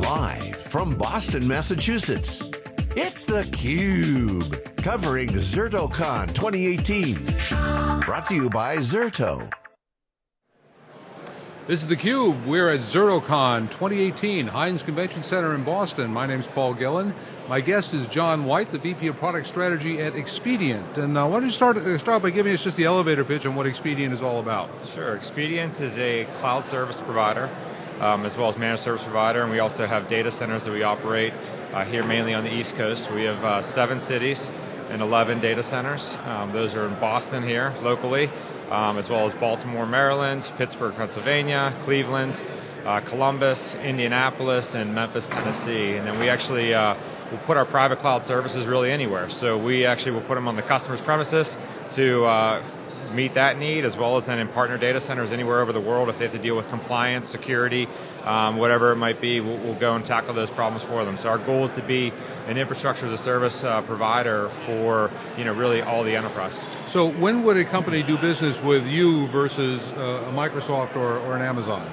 Live from Boston, Massachusetts, it's theCUBE, covering ZertoCon 2018. Brought to you by Zerto. This is theCUBE, we're at ZertoCon 2018, Hynes Convention Center in Boston. My name is Paul Gillen. My guest is John White, the VP of Product Strategy at Expedient. And uh, why don't you start, uh, start by giving us just the elevator pitch on what Expedient is all about. Sure, Expedient is a cloud service provider, um, as well as managed service provider, and we also have data centers that we operate uh, here mainly on the East Coast. We have uh, seven cities and 11 data centers. Um, those are in Boston here, locally, um, as well as Baltimore, Maryland, Pittsburgh, Pennsylvania, Cleveland, uh, Columbus, Indianapolis, and Memphis, Tennessee. And then we actually uh, will put our private cloud services really anywhere. So we actually will put them on the customer's premises to uh, meet that need, as well as then in partner data centers anywhere over the world. If they have to deal with compliance, security, um, whatever it might be, we'll, we'll, go and tackle those problems for them. So our goal is to be an infrastructure as a service uh, provider for you know really all the enterprise. So when would a company do business with you versus uh, a Microsoft or, or an Amazon?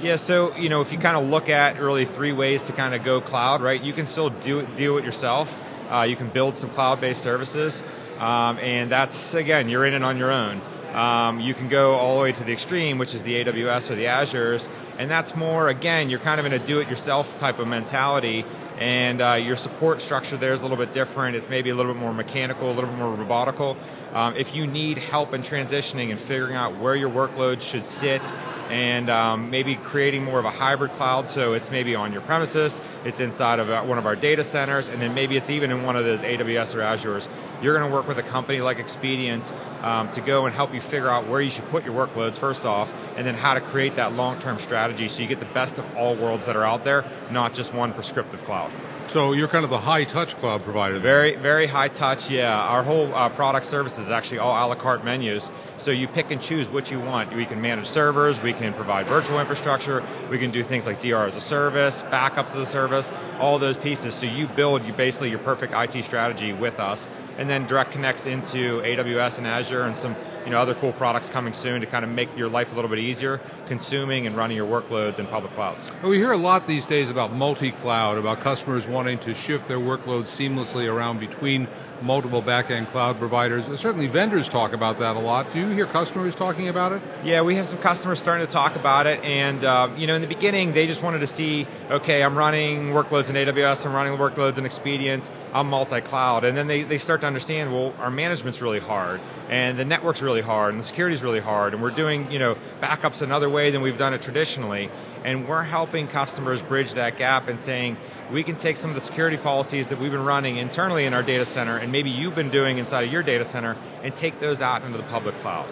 Yeah, so you know, if you kind of look at really three ways to kind of go cloud, right? You can still do it, deal it yourself. Uh, you can build some cloud-based services, um, and that's again, you're in it on your own. Um, you can go all the way to the extreme, which is the AWS or the Azures, and that's more again, you're kind of in a do-it-yourself type of mentality and uh, your support structure there is a little bit different. It's maybe a little bit more mechanical, a little bit more robotical. Um, if you need help in transitioning and figuring out where your workload should sit and um, maybe creating more of a hybrid cloud, so it's maybe on your premises, it's inside of uh, one of our data centers, and then maybe it's even in one of those AWS or Azures. You're going to work with a company like Expedient um, to go and help you figure out where you should put your workloads first off, and then how to create that long-term strategy so you get the best of all worlds that are out there, not just one prescriptive cloud. So you're kind of the high touch cloud provider. Very, very high touch, yeah. Our whole uh, product service is actually all a la carte menus. So you pick and choose what you want. We can manage servers, we can provide virtual infrastructure, we can do things like DR as a service, backups as a service, all those pieces. So you build you basically your perfect IT strategy with us and then direct connects into AWS and Azure and some you know, other cool products coming soon to kind of make your life a little bit easier, consuming and running your workloads in public clouds. Well, we hear a lot these days about multi-cloud, about customers wanting to shift their workloads seamlessly around between multiple back-end cloud providers. Certainly vendors talk about that a lot. Do you hear customers talking about it? Yeah, we have some customers starting to talk about it, and uh, you know, in the beginning, they just wanted to see, okay, I'm running workloads in AWS, I'm running workloads in Expedient, I'm multi-cloud, and then they, they start to understand, well, our management's really hard, and the network's really hard, and the security is really hard, and we're doing, you know, backups another way than we've done it traditionally, and we're helping customers bridge that gap and saying, we can take some of the security policies that we've been running internally in our data center, and maybe you've been doing inside of your data center, and take those out into the public cloud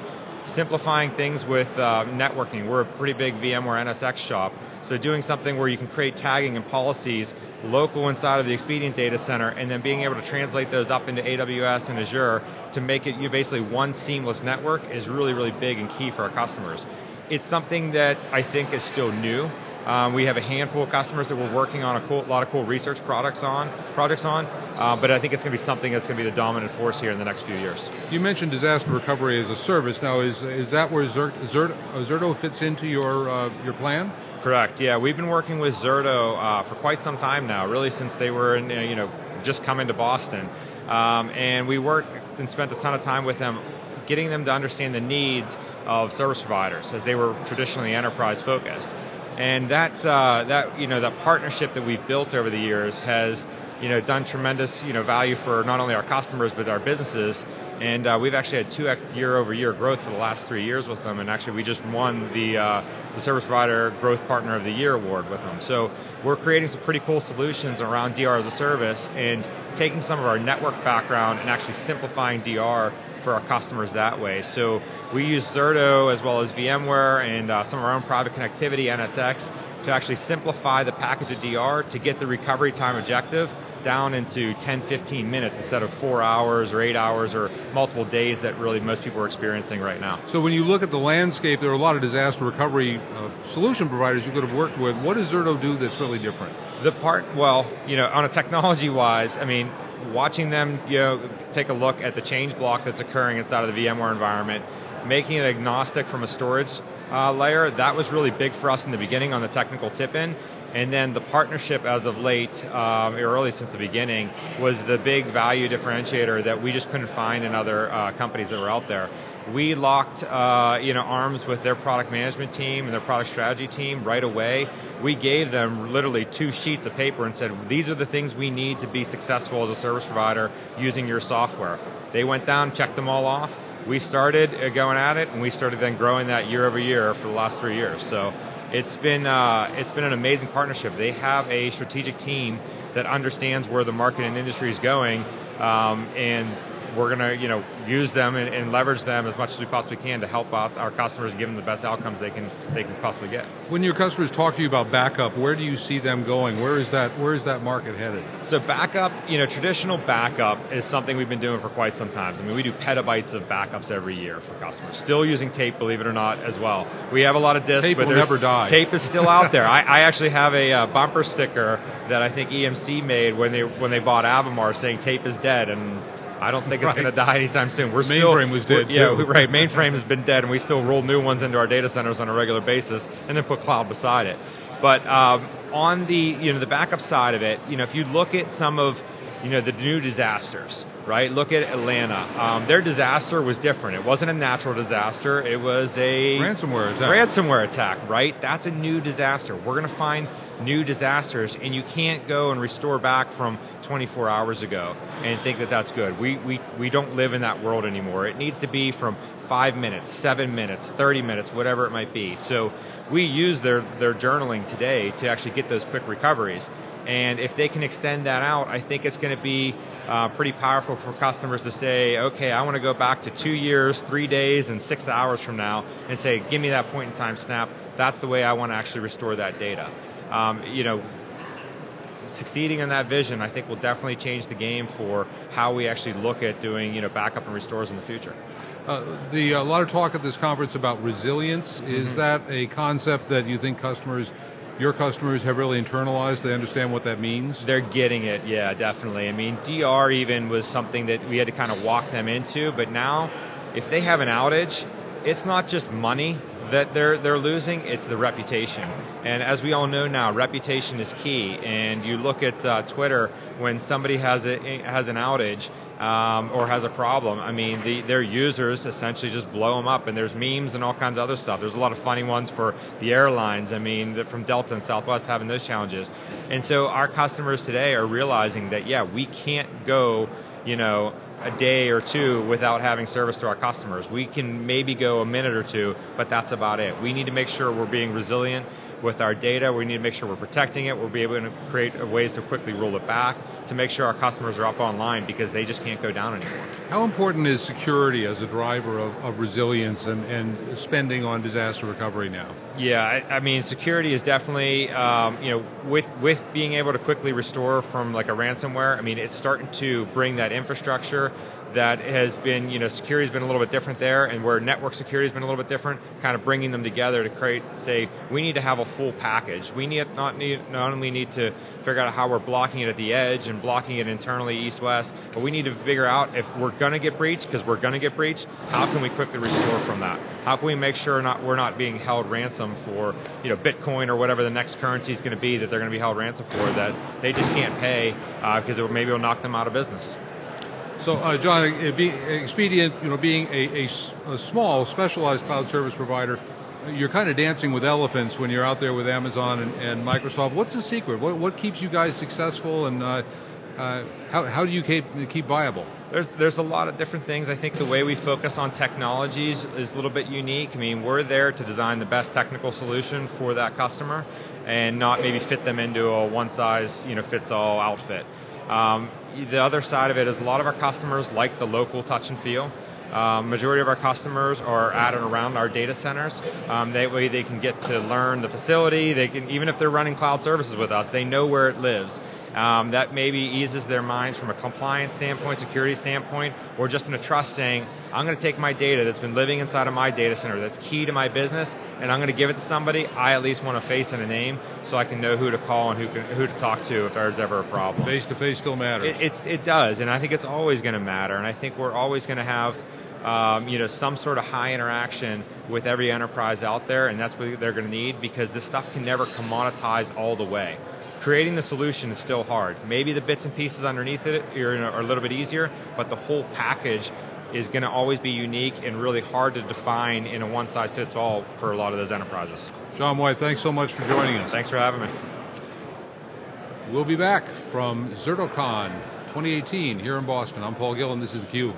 simplifying things with uh, networking. We're a pretty big VMware NSX shop, so doing something where you can create tagging and policies local inside of the Expedient data center, and then being able to translate those up into AWS and Azure to make it you basically one seamless network is really, really big and key for our customers. It's something that I think is still new. Um, we have a handful of customers that we're working on a cool, lot of cool research products on, projects on, uh, but I think it's going to be something that's going to be the dominant force here in the next few years. You mentioned disaster recovery as a service. Now, is is that where Zert, Zert, Zerto fits into your uh, your plan? Correct. Yeah, we've been working with Zerto uh, for quite some time now, really since they were in, you know just coming to Boston, um, and we worked and spent a ton of time with them, getting them to understand the needs of service providers as they were traditionally enterprise focused. And that uh, that you know that partnership that we've built over the years has you know done tremendous you know value for not only our customers but our businesses. And uh, we've actually had two year over year growth for the last three years with them. And actually, we just won the uh, the Service Provider Growth Partner of the Year award with them. So we're creating some pretty cool solutions around DR as a service and taking some of our network background and actually simplifying DR for our customers that way. So we use Zerto as well as VMware and uh, some of our own private connectivity, NSX, to actually simplify the package of DR to get the recovery time objective down into 10, 15 minutes instead of four hours or eight hours or multiple days that really most people are experiencing right now. So when you look at the landscape, there are a lot of disaster recovery uh, solution providers you could have worked with. What does Zerto do that's really different? The part, well, you know, on a technology wise, I mean, watching them you know, take a look at the change block that's occurring inside of the VMware environment, making it agnostic from a storage uh, layer, that was really big for us in the beginning on the technical tip-in. And then the partnership as of late, um, or really since the beginning, was the big value differentiator that we just couldn't find in other uh, companies that were out there. We locked uh, you know, arms with their product management team and their product strategy team right away. We gave them literally two sheets of paper and said, these are the things we need to be successful as a service provider using your software. They went down, checked them all off. We started uh, going at it, and we started then growing that year over year for the last three years. So it's been uh, it's been an amazing partnership. They have a strategic team that understands where the market and industry is going, um, and we're going to you know use them and, and, leverage them as much as we possibly can to help out our customers and give them the best outcomes they can they can possibly get. When your customers talk to you about backup, where do you see them going? Where is that where is that market headed? So backup, you know, traditional backup is something we've been doing for quite some time. I mean, we do petabytes of backups every year for customers. Still using tape, believe it or not, as well. We have a lot of disks, tape but will never die. tape is still out there. I, I, actually have a uh, bumper sticker that I think EMC made when they when they bought Avamar saying tape is dead and I don't think it's right. going to die anytime soon. We're mainframe was dead yeah, too. right. Mainframe has been dead, and we still roll new ones into our data centers on a regular basis, and then put cloud beside it. But um, on the you know the backup side of it, you know if you look at some of you know the new disasters, right? Look at Atlanta. Um, their disaster was different. It wasn't a natural disaster. It was a ransomware attack. Ransomware attack, right? That's a new disaster. We're going to find new disasters, and you can't go and restore back from 24 hours ago and think that that's good. We we we don't live in that world anymore. It needs to be from five minutes, seven minutes, 30 minutes, whatever it might be. So we use their their journaling today to actually get those quick recoveries. And if they can extend that out, I think it's going to be uh, pretty powerful for customers to say, okay, I want to go back to two years, three days, and six hours from now, and say, give me that point in time snap. That's the way I want to actually restore that data. Um, you know, succeeding in that vision, I think, will definitely change the game for how we actually look at doing, you know, backup and restores in the future. Uh, the a lot of talk at this conference about resilience. Is mm-hmm. that a concept that you think customers your customers have really internalized? They understand what that means? They're getting it, yeah, definitely. I mean, DR even was something that we had to kind of walk them into, but now if they have an outage, it's not just money that they're they're losing, it's the reputation. And as we all know now, reputation is key. And you look at uh, Twitter when somebody has a, has an outage, um, or has a problem, I mean, the, their users essentially just blow them up, and there's memes and all kinds of other stuff. There's a lot of funny ones for the airlines. I mean, from Delta and Southwest having those challenges, and so our customers today are realizing that yeah, we can't go, you know, a day or two without having service to our customers. We can maybe go a minute or two, but that's about it. We need to make sure we're being resilient with our data. We need to make sure we're protecting it. We'll be able to create ways to quickly roll it back to make sure our customers are up online because they just can't go down anymore. How important is security as a driver of, of resilience and, and spending on disaster recovery now? Yeah, I, I mean, security is definitely, um, you know, with with being able to quickly restore from like a ransomware. I mean, it's starting to bring that infrastructure that has been, you know, security has been a little bit different there, and where network security has been a little bit different, kind of bringing them together to create, say, we need to have a full package. We need not need not only need to figure out how we're blocking it at the edge and blocking it internally east-west, but we need to figure out if we're going to get breached, because we're going to get breached, how can we quickly restore from that? How can we make sure not we're not being held ransom for, you know, Bitcoin or whatever the next currency is going to be that they're going to be held ransom for that they just can't pay because uh, it maybe will knock them out of business. So, uh, John, Expedient, you know, being a, a, a, small, specialized cloud service provider, you're kind of dancing with elephants when you're out there with Amazon and, and Microsoft. What's the secret? What, what, keeps you guys successful, and uh, uh, how, how do you keep keep viable? There's there's a lot of different things. I think the way we focus on technologies is a little bit unique. I mean, we're there to design the best technical solution for that customer, and not maybe fit them into a one size you know fits all outfit. Um, the other side of it is a lot of our customers like the local touch and feel. Um, majority of our customers are at and around our data centers. Um, that way they can get to learn the facility. They can, even if they're running cloud services with us, they know where it lives. Um, that maybe eases their minds from a compliance standpoint, security standpoint, or just in a trust saying, I'm going to take my data that's been living inside of my data center that's key to my business, and I'm going to give it to somebody. I at least want a face and a name so I can know who to call and who, can, who to talk to if there's ever a problem. Face to face still matters. It, it's, it does, and I think it's always going to matter, and I think we're always going to have um, you know, some sort of high interaction with every enterprise out there, and that's what they're going to need because this stuff can never commoditize all the way. Creating the solution is still hard. Maybe the bits and pieces underneath it are, are a little bit easier, but the whole package is going to always be unique and really hard to define in a one size fits all for a lot of those enterprises. John White, thanks so much for joining us. Thanks for having me. We'll be back from ZertoCon 2018 here in Boston. I'm Paul Gillen. This is theCUBE.